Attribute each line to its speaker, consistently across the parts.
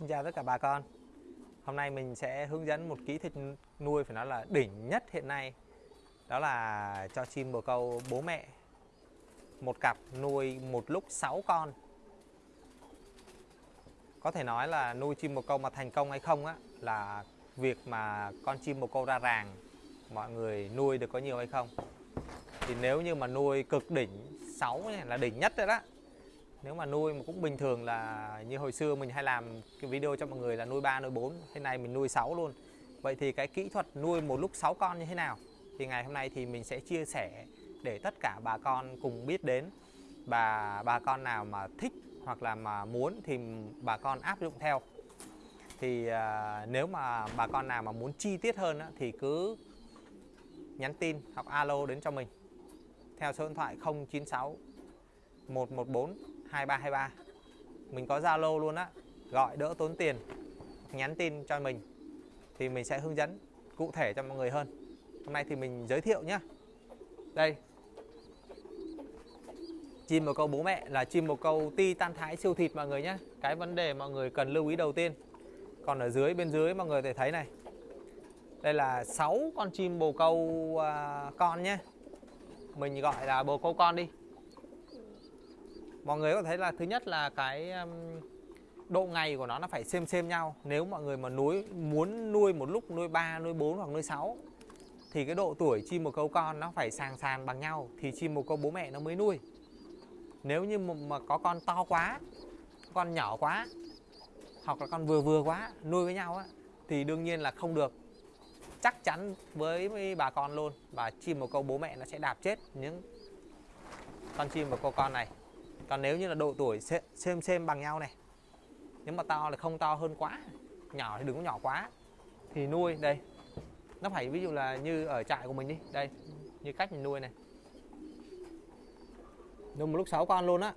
Speaker 1: Xin chào tất cả bà con. Hôm nay mình sẽ hướng dẫn một kỹ thuật nuôi phải nói là đỉnh nhất hiện nay. Đó là cho chim bồ câu bố mẹ. Một cặp nuôi một lúc 6 con. Có thể nói là nuôi chim bồ câu mà thành công hay không á, Là việc mà con chim bồ câu ra ràng, Mọi người nuôi được có nhiều hay không. Thì nếu như mà nuôi cực đỉnh 6 là đỉnh nhất rồi đó nếu mà nuôi mà cũng bình thường là như hồi xưa mình hay làm cái video cho mọi người là nuôi 3 nuôi 4 thế này mình nuôi 6 luôn. Vậy thì cái kỹ thuật nuôi một lúc 6 con như thế nào? Thì ngày hôm nay thì mình sẽ chia sẻ để tất cả bà con cùng biết đến. Bà bà con nào mà thích hoặc là mà muốn thì bà con áp dụng theo. Thì à, nếu mà bà con nào mà muốn chi tiết hơn á, thì cứ nhắn tin hoặc alo đến cho mình. Theo số điện thoại 096 114 2323 mình có Zalo luôn á gọi đỡ tốn tiền nhắn tin cho mình thì mình sẽ hướng dẫn cụ thể cho mọi người hơn. Hôm nay thì mình giới thiệu nhá, đây. Chim bồ câu bố mẹ là chim bồ câu ti tan thái siêu thịt mọi người nhé cái vấn đề mọi người cần lưu ý đầu tiên. Còn ở dưới bên dưới mọi người thể thấy này. Đây là 6 con chim bồ câu uh, con nhé mình gọi là bồ câu con đi mọi người có thấy là thứ nhất là cái um, độ ngày của nó nó phải xem xem nhau. Nếu mọi người mà nuôi muốn nuôi một lúc nuôi 3 nuôi 4 hoặc nuôi 6 thì cái độ tuổi chim một câu con nó phải sàng sàn bằng nhau thì chim một câu bố mẹ nó mới nuôi. Nếu như mà có con to quá con nhỏ quá hoặc là con vừa vừa quá nuôi với nhau á thì đương nhiên là không được. Chắc chắn với bà con luôn và chim một câu bố mẹ nó sẽ đạp chết những con chim một câu con này còn nếu như là độ tuổi xem xem bằng nhau này. Nếu mà to là không to hơn quá, nhỏ thì đừng có nhỏ quá. Thì nuôi, đây. Nó phải ví dụ là như ở trại của mình đi. Đây, như cách mình nuôi này. Nuôi một lúc 6 con luôn á.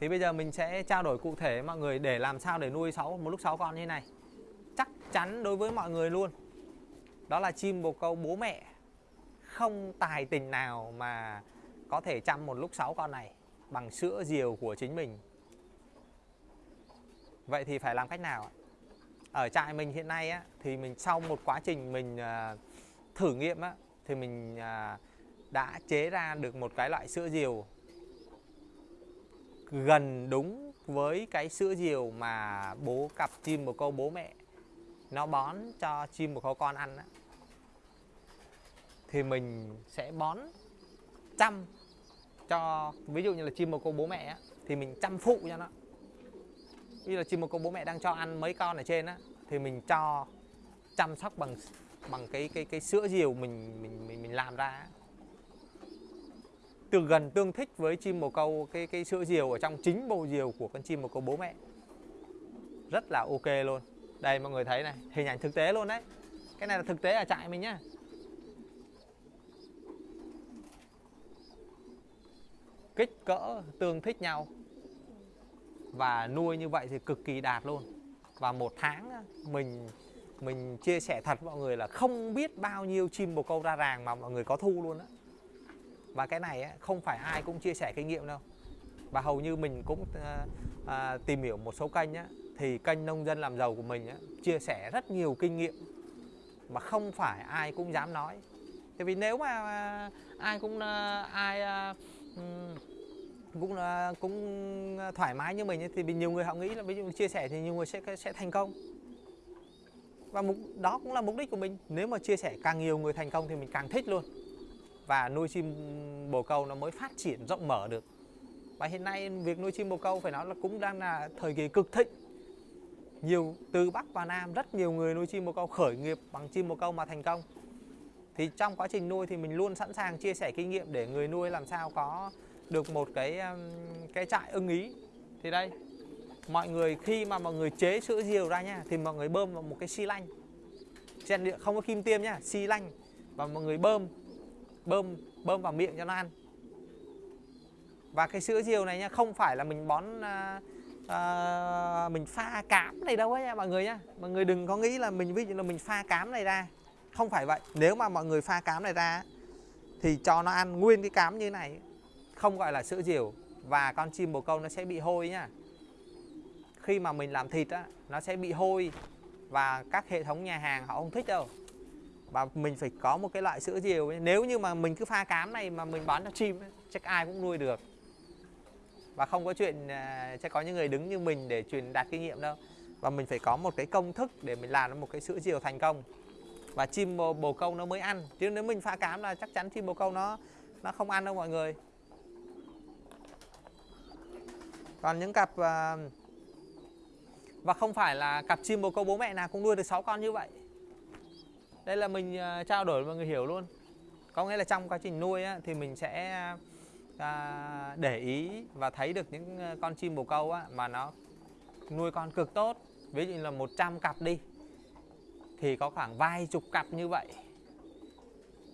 Speaker 1: Thì bây giờ mình sẽ trao đổi cụ thể mọi người để làm sao để nuôi 6 một lúc 6 con như thế này. Chắc chắn đối với mọi người luôn. Đó là chim bồ câu bố mẹ không tài tình nào mà có thể chăm một lúc 6 con này bằng sữa diều của chính mình. Vậy thì phải làm cách nào? Ở trại mình hiện nay á, thì mình sau một quá trình mình uh, thử nghiệm á, thì mình uh, đã chế ra được một cái loại sữa diều gần đúng với cái sữa diều mà bố cặp chim một câu bố mẹ nó bón cho chim một câu con ăn á thì mình sẽ bón chăm cho ví dụ như là chim bồ câu bố mẹ á, thì mình chăm phụ cho nó. Ví dụ là chim bồ câu bố mẹ đang cho ăn mấy con ở trên á thì mình cho chăm sóc bằng bằng cái cái cái sữa diều mình mình mình mình làm ra từ gần tương thích với chim bồ câu cái cái sữa diều ở trong chính bầu diều của con chim bồ câu bố mẹ. Rất là ok luôn. Đây mọi người thấy này hình ảnh thực tế luôn đấy. Cái này là thực tế ở trại mình nhá. Kích cỡ tương thích nhau. Và nuôi như vậy thì cực kỳ đạt luôn. Và một tháng mình mình chia sẻ thật mọi người là không biết bao nhiêu chim bồ câu ra ràng mà mọi người có thu luôn á. Và cái này không phải ai cũng chia sẻ kinh nghiệm đâu. Và hầu như mình cũng à, à, tìm hiểu một số kênh á, thì kênh nông dân làm giàu của mình á, chia sẻ rất nhiều kinh nghiệm mà không phải ai cũng dám nói. Tại vì nếu mà ờ, ai cũng ai cũng là, cũng thoải mái như mình thì nhiều người họ nghĩ là ví dụ chia sẻ thì nhiều người sẽ sẽ thành công. Và mục, đó cũng là mục đích của mình. Nếu mà chia sẻ càng nhiều người thành công thì mình càng thích luôn. Và nuôi chim bồ câu nó mới phát triển rộng mở được. Và hiện nay việc nuôi chim bồ câu phải nói là cũng đang là thời kỳ cực thịnh. Nhiều, từ bắc và nam, rất nhiều người nuôi chim bồ câu khởi nghiệp bằng chim bồ câu mà thành công. Thì trong quá trình nuôi thì mình luôn sẵn sàng chia sẻ kinh nghiệm để người nuôi làm sao có được một cái um, cái trại ưng ý. Thì đây mọi người khi mà mọi người chế sữa diều ra nha thì mọi người bơm vào một cái xi lanh. Trên điện không có kim tiêm nhá xi lanh. Và mọi người bơm bơm bơm vào miệng cho nó ăn. Và cái sữa diều này nha không phải là mình bón à, à, mình pha cám này đâu ấy nha mọi người nhá. Mọi người đừng có nghĩ là mình ví dụ là mình pha cám này ra. Không phải vậy. Nếu mà mọi người pha cám này ra thì cho nó ăn nguyên cái cám như này không gọi là sữa diều và con chim bồ câu nó sẽ bị hôi nhá. Khi mà mình làm thịt á nó sẽ bị hôi và các hệ thống nhà hàng họ không thích đâu. Và mình phải có một cái loại sữa diều ấy. nếu như mà mình cứ pha cám này mà mình bán cho chim ấy, chắc ai cũng nuôi được. Và không có chuyện à, sẽ có những người đứng như mình để truyền đạt kinh nghiệm đâu. Và mình phải có một cái công thức để mình làm một cái sữa diều thành công. Và chim bồ, bồ câu nó mới ăn. Chứ nếu mình pha cám là chắc chắn chim bồ câu nó nó không ăn đâu mọi người. Còn những cặp uh, và không phải là cặp chim bồ câu bố mẹ nào cũng nuôi được 6 con như vậy. Đây là mình uh, trao đổi mọi người hiểu luôn. Có nghĩa là trong quá trình nuôi á, thì mình sẽ uh, để ý và thấy được những con chim bồ câu á, mà nó nuôi con cực tốt. Ví dụ như là 100 cặp đi thì có khoảng vài chục cặp như vậy.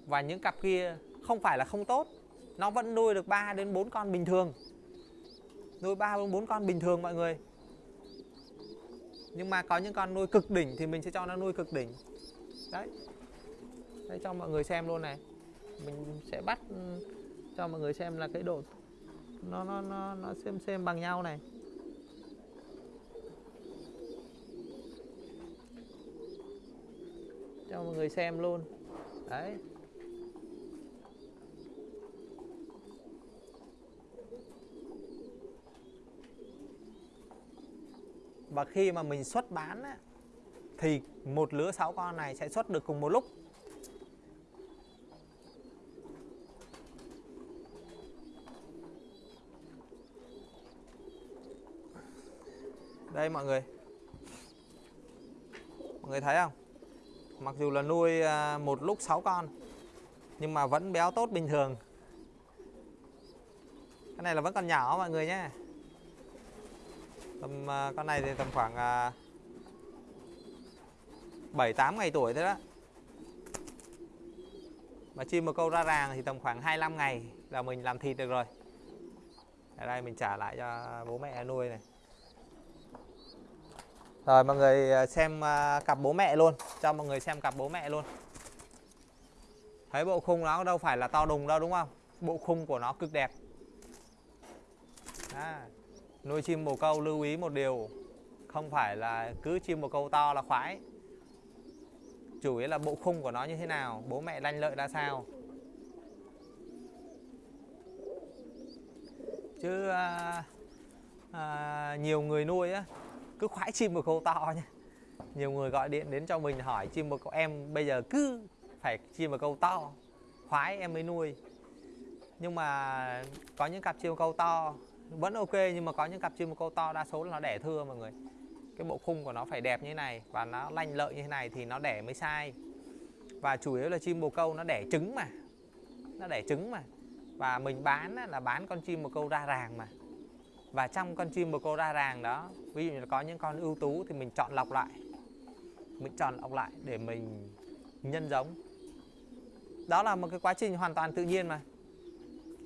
Speaker 1: Và những cặp kia không phải là không tốt nó vẫn nuôi được 3 đến 4 con bình thường nuôi ba bốn con bình thường mọi người. Nhưng mà có những con nuôi cực đỉnh thì mình sẽ cho nó nuôi cực đỉnh. Đấy. Đây cho mọi người xem luôn này. Mình sẽ bắt ừ, cho mọi người xem là cái độ nó nó nó nó xem xem bằng nhau này. Cho mọi người xem luôn. Đấy. Và khi mà mình xuất bán á, thì một lứa 6 con này sẽ xuất được cùng một lúc. Đây mọi người. Mọi người thấy không? Mặc dù là nuôi à, một lúc 6 con nhưng mà vẫn béo tốt bình thường. Cái này là vẫn còn nhỏ mọi người nhé tầm à, con này thì tầm khoảng à, bảy tám ngày tuổi thế đó. Mà chim một câu ra ràng thì tầm khoảng 25 ngày là mình làm thịt được rồi. Ở đây mình trả lại cho bố mẹ nuôi này. Rồi mọi người à, xem cặp bố mẹ luôn. Cho mọi người xem cặp bố mẹ luôn. Thấy bộ khung nó đâu phải là to đùng đâu đúng không? Bộ khung của nó cực đẹp. À, nuôi chim bồ câu lưu ý một điều không phải là cứ chim bồ câu to là khoái. Chủ yếu là bộ khung của nó như thế nào bố mẹ lanh lợi ra sao. Chứ à, à, nhiều người nuôi á cứ khoái chim bồ câu to nha nhiều người gọi điện đến cho mình hỏi chim bồ câu em bây giờ cứ phải chim bồ câu to khoái em mới nuôi. Nhưng mà có những cặp chim bồ câu to vẫn ok, nhưng mà có những cặp chim bồ câu to đa số là nó đẻ thưa mọi người. Cái bộ khung của nó phải đẹp như thế này và nó lanh lợi như thế này thì nó đẻ mới sai. Và chủ yếu là chim bồ câu nó đẻ trứng mà. Nó đẻ trứng mà. Và mình bán là bán con chim bồ câu ra ràng mà. Và trong con chim bồ câu ra ràng đó, ví dụ như là có những con ưu tú thì mình chọn lọc lại. Mình chọn lọc lại để mình nhân giống. Đó là một cái quá trình hoàn toàn tự nhiên mà.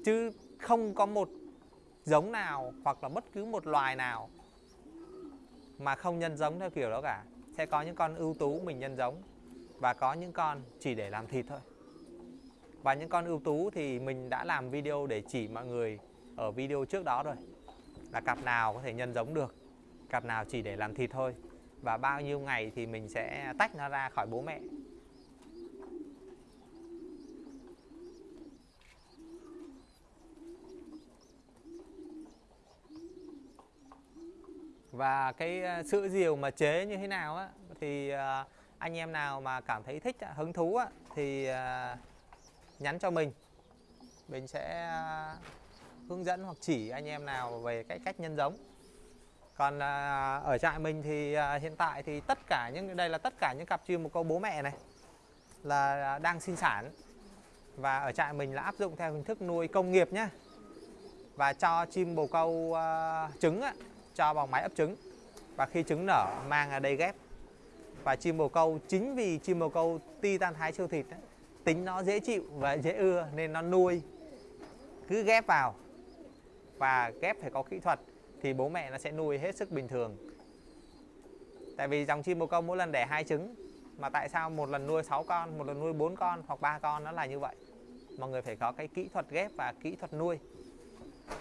Speaker 1: Chứ không có một giống nào hoặc là bất cứ một loài nào mà không nhân giống theo kiểu đó cả. Sẽ có những con ưu tú mình nhân giống và có những con chỉ để làm thịt thôi. Và những con ưu tú thì mình đã làm video để chỉ mọi người ở video trước đó rồi. Là cặp nào có thể nhân giống được, cặp nào chỉ để làm thịt thôi. Và bao nhiêu ngày thì mình sẽ tách nó ra khỏi bố mẹ. Và cái ờ, sữa diều mà chế như thế nào á thì ờ, anh em nào mà cảm thấy thích hứng thú á thì ờ, nhắn cho mình. Mình sẽ hướng dẫn hoặc chỉ anh em nào về cái cách nhân giống. Còn ở trại mình thì hiện tại thì tất cả những đây là tất cả những cặp chim một câu bố mẹ này là đang sinh sản. Và ở trại mình là áp dụng theo hình thức nuôi công nghiệp nhé và cho chim bồ câu uh, trứng á, cho vào máy ấp trứng. Và khi trứng nở mang ở đây ghép. Và chim bồ câu chính vì chim bồ câu titan thái siêu thịt ấy, tính nó dễ chịu và dễ ưa nên nó nuôi. Cứ ghép vào và ghép phải có kỹ thuật thì bố mẹ nó sẽ nuôi hết sức bình thường. Tại vì dòng chim bồ câu mỗi lần đẻ hai trứng mà tại sao một lần nuôi 6 con một lần nuôi 4 con hoặc ba con nó là như vậy? Mọi người phải có cái kỹ thuật ghép và kỹ thuật nuôi.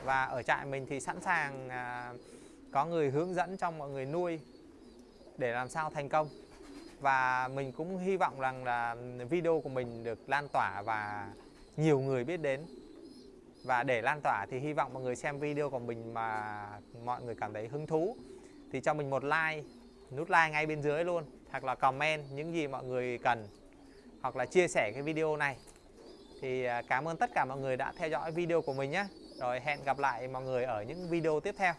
Speaker 1: Và ở trại mình thì sẵn sàng à, có người hướng dẫn cho mọi người nuôi để làm sao thành công. Và mình cũng hy vọng rằng là video của mình được lan tỏa và nhiều người biết đến. Và để lan tỏa thì hy vọng mọi người xem video của mình mà mọi người cảm thấy hứng thú. Thì cho mình một like, nút like ngay bên dưới luôn, hoặc là comment những gì mọi người cần, hoặc là chia sẻ cái video này. Thì à, cảm ơn tất cả mọi người đã theo dõi video của mình nhé. Rồi hẹn gặp lại mọi người ở những video tiếp theo.